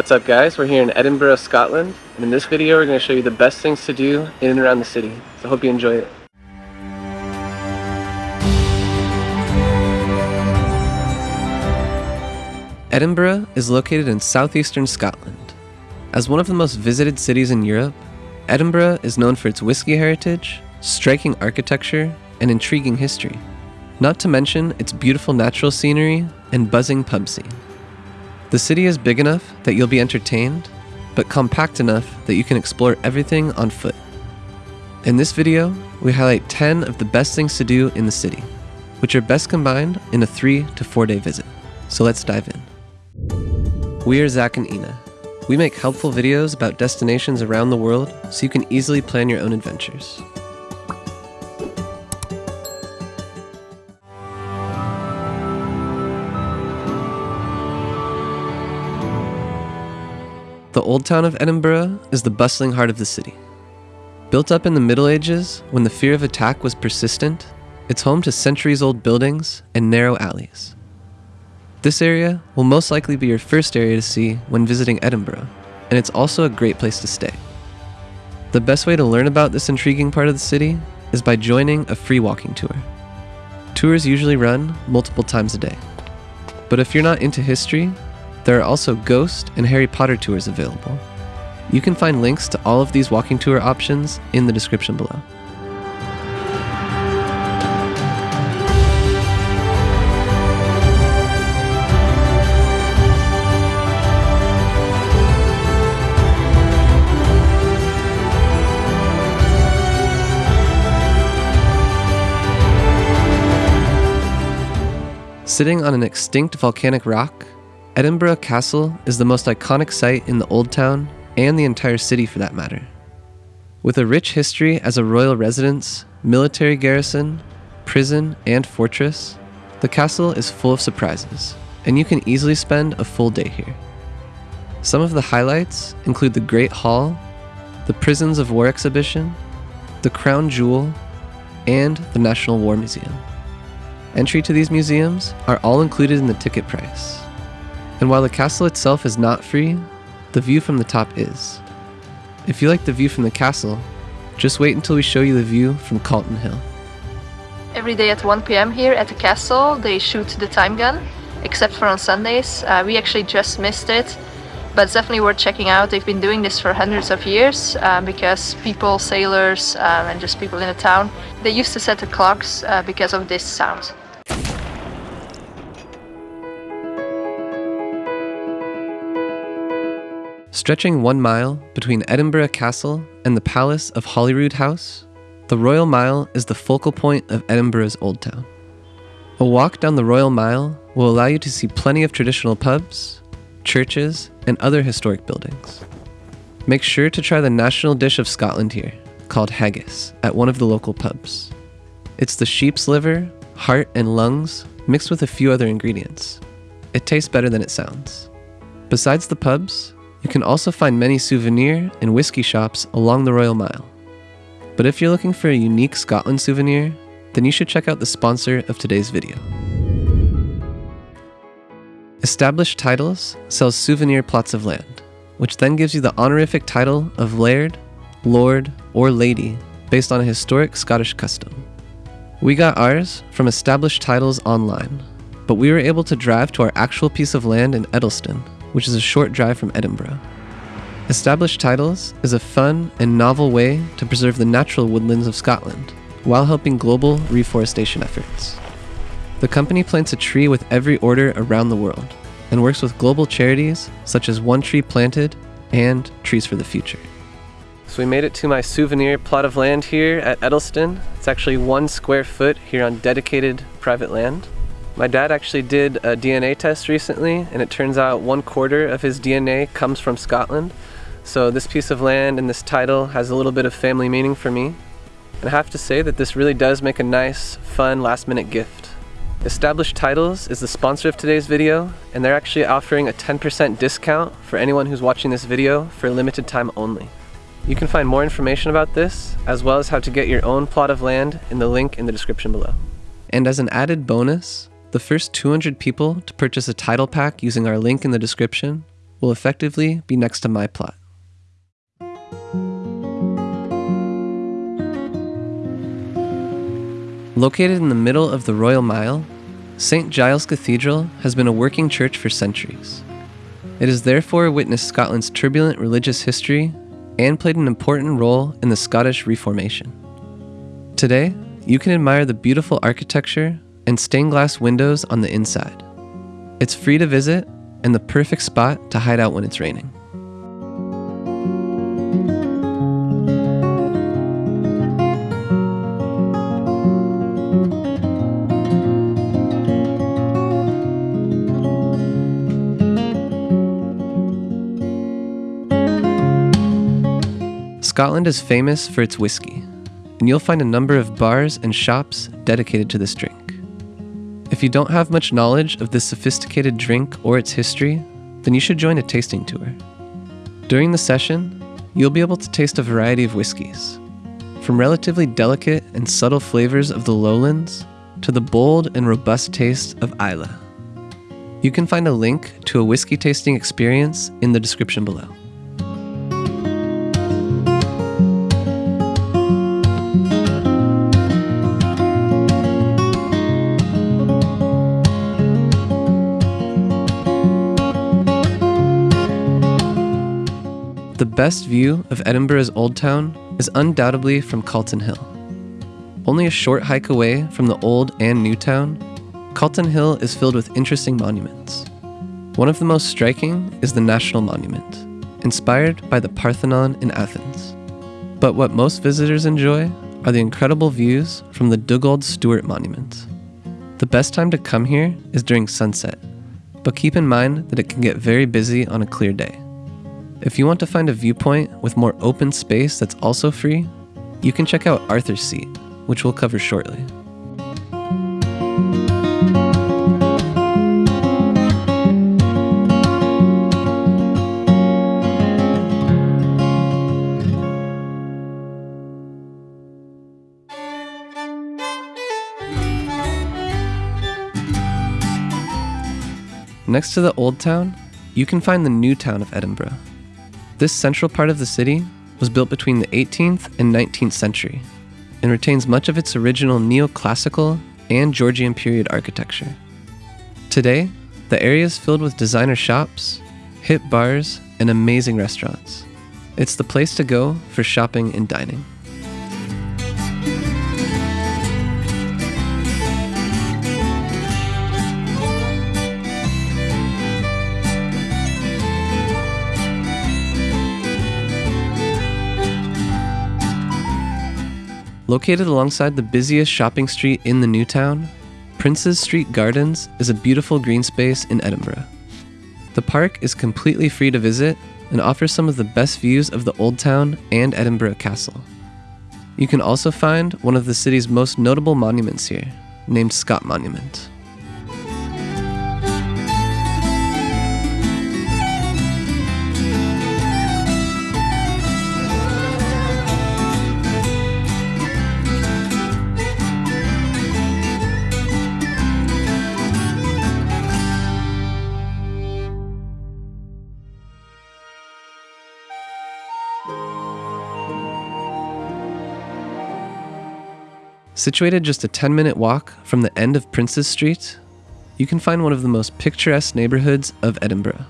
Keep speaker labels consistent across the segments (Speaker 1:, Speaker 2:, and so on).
Speaker 1: What's up guys, we're here in Edinburgh, Scotland, and in this video we're going to show you the best things to do in and around the city. So hope you enjoy it. Edinburgh is located in southeastern Scotland. As one of the most visited cities in Europe, Edinburgh is known for its whiskey heritage, striking architecture, and intriguing history. Not to mention its beautiful natural scenery and buzzing pub scene. The city is big enough that you'll be entertained, but compact enough that you can explore everything on foot. In this video, we highlight 10 of the best things to do in the city, which are best combined in a 3 to 4 day visit. So let's dive in. We are Zach and Ina. We make helpful videos about destinations around the world so you can easily plan your own adventures. The Old Town of Edinburgh is the bustling heart of the city. Built up in the Middle Ages when the fear of attack was persistent, it's home to centuries old buildings and narrow alleys. This area will most likely be your first area to see when visiting Edinburgh, and it's also a great place to stay. The best way to learn about this intriguing part of the city is by joining a free walking tour. Tours usually run multiple times a day. But if you're not into history there are also Ghost and Harry Potter tours available. You can find links to all of these walking tour options in the description below. Sitting on an extinct volcanic rock, Edinburgh Castle is the most iconic site in the Old Town and the entire city for that matter. With a rich history as a royal residence, military garrison, prison, and fortress, the castle is full of surprises, and you can easily spend a full day here. Some of the highlights include the Great Hall, the Prisons of War exhibition, the Crown Jewel, and the National War Museum. Entry to these museums are all included in the ticket price. And while the castle itself is not free, the view from the top is. If you like the view from the castle, just wait until we show you the view from Calton Hill.
Speaker 2: Every day at 1 pm here at the castle they shoot the time gun, except for on Sundays. Uh, we actually just missed it, but it's definitely worth checking out. They've been doing this for hundreds of years uh, because people, sailors, um, and just people in the town, they used to set the clocks uh, because of this sound.
Speaker 1: Stretching one mile between Edinburgh Castle and the Palace of Holyrood House, the Royal Mile is the focal point of Edinburgh's Old Town. A walk down the Royal Mile will allow you to see plenty of traditional pubs, churches, and other historic buildings. Make sure to try the national dish of Scotland here, called haggis, at one of the local pubs. It's the sheep's liver, heart, and lungs mixed with a few other ingredients. It tastes better than it sounds. Besides the pubs, you can also find many souvenir and whiskey shops along the Royal Mile. But if you're looking for a unique Scotland souvenir, then you should check out the sponsor of today's video. Established Titles sells souvenir plots of land, which then gives you the honorific title of Laird, Lord, or Lady based on a historic Scottish custom. We got ours from Established Titles online, but we were able to drive to our actual piece of land in Eddleston which is a short drive from Edinburgh. Established Titles is a fun and novel way to preserve the natural woodlands of Scotland while helping global reforestation efforts. The company plants a tree with every order around the world and works with global charities such as One Tree Planted and Trees for the Future. So we made it to my souvenir plot of land here at Eddleston. It's actually one square foot here on dedicated private land. My dad actually did a DNA test recently, and it turns out one quarter of his DNA comes from Scotland. So this piece of land and this title has a little bit of family meaning for me. And I have to say that this really does make a nice, fun, last minute gift. Established Titles is the sponsor of today's video, and they're actually offering a 10% discount for anyone who's watching this video for a limited time only. You can find more information about this, as well as how to get your own plot of land in the link in the description below. And as an added bonus, the first 200 people to purchase a title pack using our link in the description will effectively be next to my plot. Located in the middle of the Royal Mile, St. Giles Cathedral has been a working church for centuries. It has therefore witnessed Scotland's turbulent religious history and played an important role in the Scottish Reformation. Today, you can admire the beautiful architecture and stained glass windows on the inside. It's free to visit and the perfect spot to hide out when it's raining. Scotland is famous for its whiskey, and you'll find a number of bars and shops dedicated to this drink. If you don't have much knowledge of this sophisticated drink or its history, then you should join a tasting tour. During the session, you'll be able to taste a variety of whiskeys, from relatively delicate and subtle flavors of the lowlands to the bold and robust taste of Islay. You can find a link to a whiskey tasting experience in the description below. Best view of Edinburgh's Old Town is undoubtedly from Calton Hill. Only a short hike away from the Old and New Town, Calton Hill is filled with interesting monuments. One of the most striking is the National Monument, inspired by the Parthenon in Athens. But what most visitors enjoy are the incredible views from the Dugald Stewart Monument. The best time to come here is during sunset, but keep in mind that it can get very busy on a clear day. If you want to find a viewpoint with more open space that's also free, you can check out Arthur's Seat, which we'll cover shortly. Next to the Old Town, you can find the New Town of Edinburgh. This central part of the city was built between the 18th and 19th century and retains much of its original neoclassical and Georgian period architecture. Today, the area is filled with designer shops, hip bars, and amazing restaurants. It's the place to go for shopping and dining. Located alongside the busiest shopping street in the new town, Princes Street Gardens is a beautiful green space in Edinburgh. The park is completely free to visit and offers some of the best views of the Old Town and Edinburgh Castle. You can also find one of the city's most notable monuments here, named Scott Monument. Situated just a 10 minute walk from the end of Princes Street, you can find one of the most picturesque neighborhoods of Edinburgh.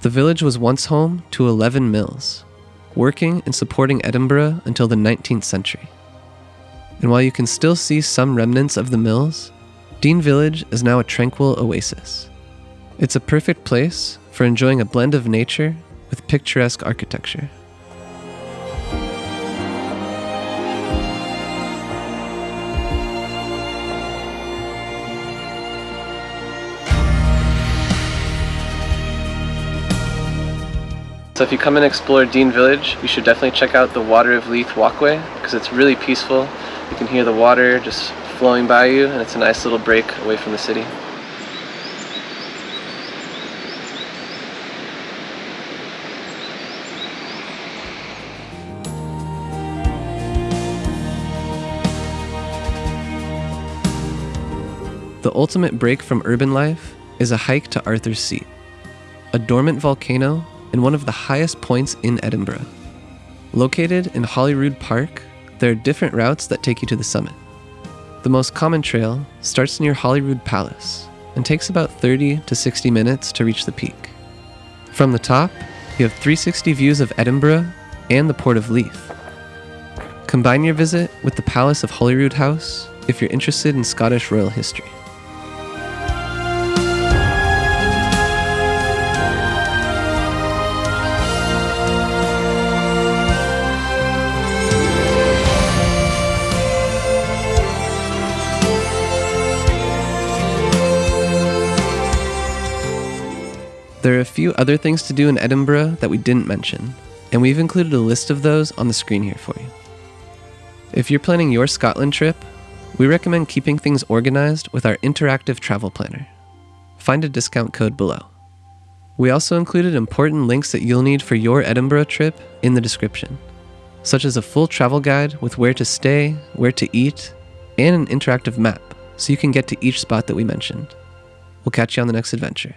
Speaker 1: The village was once home to 11 mills, working and supporting Edinburgh until the 19th century. And while you can still see some remnants of the mills, Dean Village is now a tranquil oasis. It's a perfect place for enjoying a blend of nature with picturesque architecture. So if you come and explore Dean Village, you should definitely check out the Water of Leith walkway because it's really peaceful. You can hear the water just flowing by you and it's a nice little break away from the city. The ultimate break from urban life is a hike to Arthur's Seat. a dormant volcano and one of the highest points in Edinburgh. Located in Holyrood Park, there are different routes that take you to the summit. The most common trail starts near Holyrood Palace and takes about 30 to 60 minutes to reach the peak. From the top, you have 360 views of Edinburgh and the Port of Leith. Combine your visit with the Palace of Holyrood House if you're interested in Scottish royal history. There are a few other things to do in Edinburgh that we didn't mention, and we've included a list of those on the screen here for you. If you're planning your Scotland trip, we recommend keeping things organized with our interactive travel planner. Find a discount code below. We also included important links that you'll need for your Edinburgh trip in the description, such as a full travel guide with where to stay, where to eat, and an interactive map so you can get to each spot that we mentioned. We'll catch you on the next adventure.